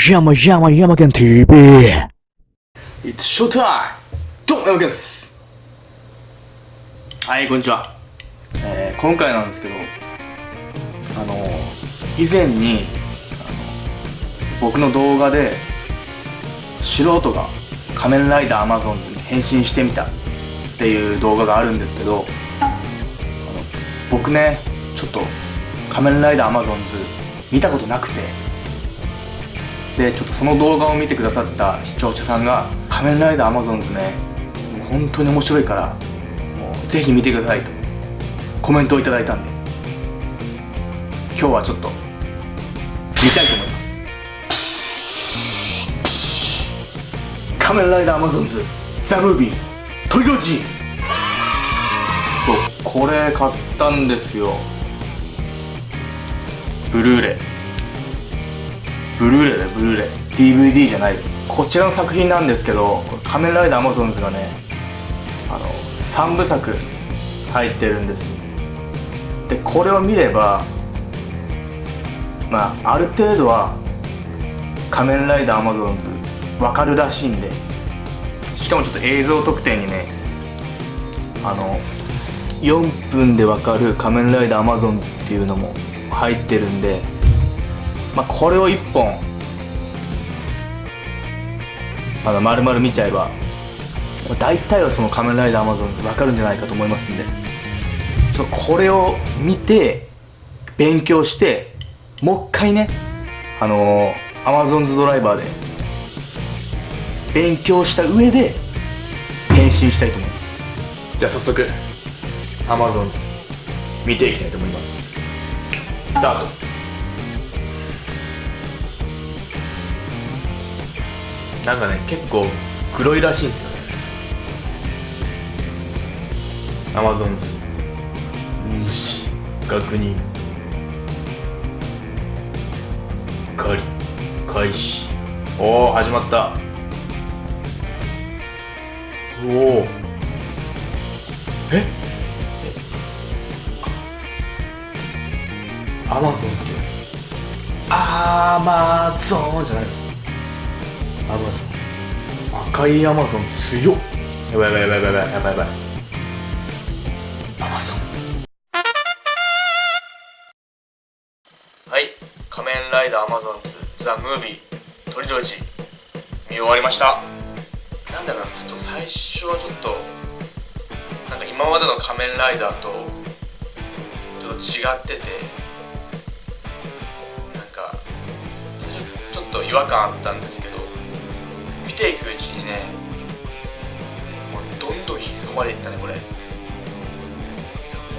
山山山県 TV It's showtime! どうも、山県ですはい、こんにちは。えー、今回なんですけど、あの、以前に、あの、僕の動画で、素人が仮面ライダーアマゾンズに変身してみたっていう動画があるんですけど、あの僕ね、ちょっと仮面ライダーアマゾンズ見たことなくて、でちょっとその動画を見てくださった視聴者さんが「仮面ライダーアマゾンズね本当に面白いからぜひ見てください」とコメントをいただいたんで今日はちょっと見たいと思います。仮面ライダーアマゾンズザ・ムービートリロジー。そうこれ買ったんですよ。ブルーレイ。ブルーレイだよブルーレイ。DVD じゃない。こちらの作品なんですけど「仮面ライダーアマゾンズ」がねあの3部作入ってるんです。でこれを見ればまあある程度は「仮面ライダーアマゾンズ」わかるらしいんで。しかもちょっと映像特典にねあの4分でわかる「仮面ライダーアマゾンズ」っていうのも入ってるんでまあ、これを1本まだ丸々見ちゃえば大体はその仮面ライダーアマゾンで分かるんじゃないかと思いますんでちょこれを見て勉強してもう一回ねあのー、アマゾンズドライバーで勉強した上で変身したいと思います。じゃあ早速アマゾンズ見ていきたいと思います。スタート。なんかね結構黒いらしいんですよね。アマゾンズ虫確認狩り開始。おお始まった。おおえ？アマゾンって？アマゾンじゃない。のアマゾン赤いアマゾン強っ。やばいやばいやばいやばいやばいやばい。アマゾン。はい。仮面ライダーアマゾンズザ・ムービートリロジ見終わりました。なんだろうなちょっと最初はちょっとなんか今までの仮面ライダーとちょっと違っててなんかちょっと違和感あったんですけどまれていったねこれ。いや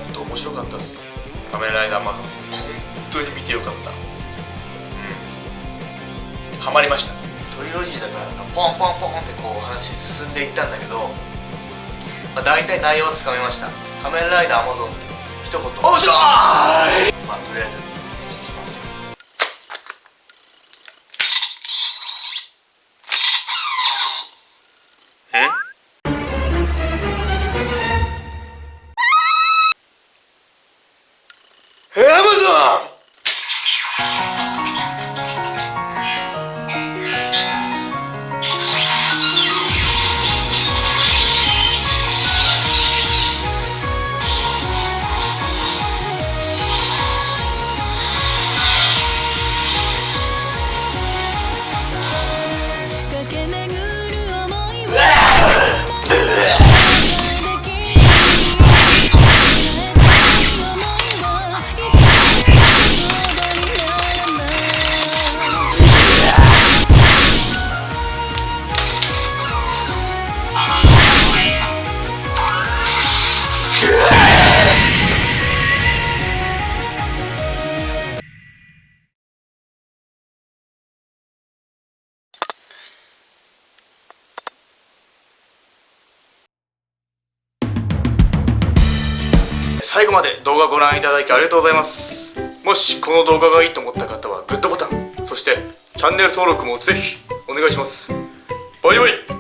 ほんと面白かったっす。仮面ライダーマゾンズ本当に見てよかった。うん。ハマりました。トリロジーだからポンポンポンってこう話進んでいったんだけど、まあ、大体内容はつかめました。仮面ライダーマゾンズ一言。面白い！まあとりあえず Welcome 最後まで動画ご覧いただきありがとうございます。もしこの動画がいいと思った方はグッドボタンそしてチャンネル登録もぜひお願いします。バイバイ。